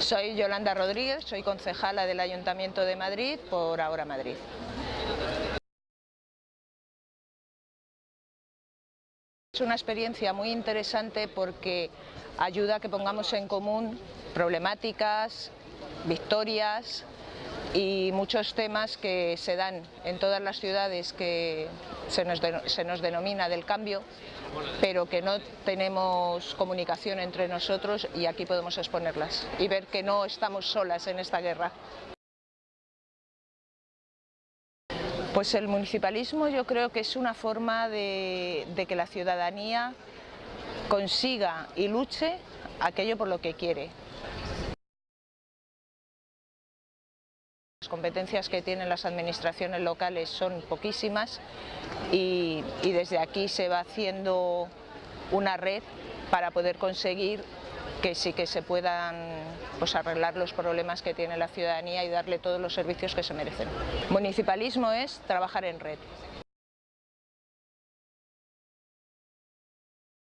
Soy Yolanda Rodríguez, soy concejala del Ayuntamiento de Madrid por Ahora Madrid. Es una experiencia muy interesante porque ayuda a que pongamos en común problemáticas, victorias y muchos temas que se dan en todas las ciudades que se nos, se nos denomina del cambio, pero que no tenemos comunicación entre nosotros y aquí podemos exponerlas y ver que no estamos solas en esta guerra. Pues el municipalismo yo creo que es una forma de, de que la ciudadanía consiga y luche aquello por lo que quiere. Las competencias que tienen las administraciones locales son poquísimas y, desde aquí se va haciendo una red para poder conseguir que sí que se puedan pues, arreglar los problemas que tiene la ciudadanía y darle todos los servicios que se merecen. Municipalismo es trabajar en red.